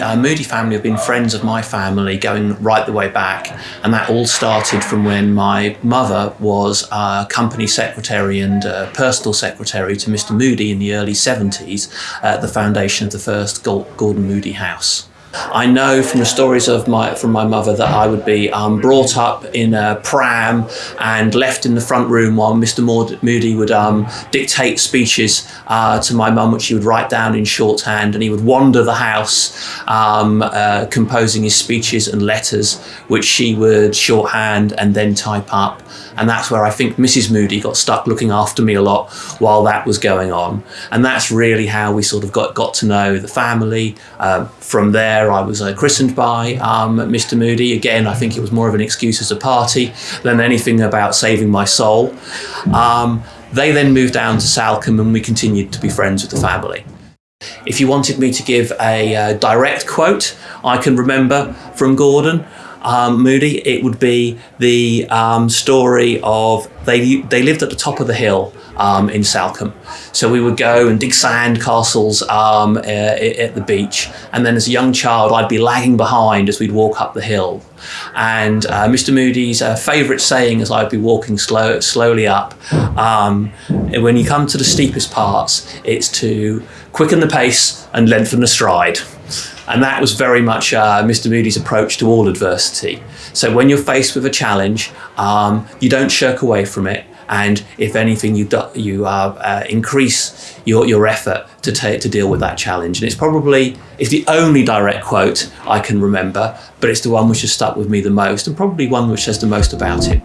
uh, Moody family have been friends of my family going right the way back. And that all started from when my mother was company secretary and personal secretary to Mr. Moody in the early 70s at the foundation of the first Gordon Moody House. I know from the stories of my from my mother that I would be um, brought up in a pram and left in the front room while Mr. Moody would um, dictate speeches uh, to my mum, which he would write down in shorthand, and he would wander the house um, uh, composing his speeches and letters, which she would shorthand and then type up. And that's where I think Mrs. Moody got stuck looking after me a lot while that was going on. And that's really how we sort of got, got to know the family. Uh, from there, I was uh, christened by um, Mr. Moody. Again, I think it was more of an excuse as a party than anything about saving my soul. Um, they then moved down to Salcombe and we continued to be friends with the family. If you wanted me to give a uh, direct quote, I can remember from Gordon um, Moody, it would be the um, story of they they lived at the top of the hill um, in Salcombe. So we would go and dig sand castles um, at the beach. And then as a young child, I'd be lagging behind as we'd walk up the hill. And uh, Mr. Moody's uh, favourite saying as I'd be walking slow, slowly up, um, when you come to the steepest parts, it's to quicken the pace and lengthen the stride. And that was very much uh, Mr. Moody's approach to all adversity. So when you're faced with a challenge, um, you don't shirk away from it. And if anything, you, do, you uh, uh, increase your, your effort to, to deal with that challenge. And it's probably, it's the only direct quote I can remember, but it's the one which has stuck with me the most and probably one which says the most about it.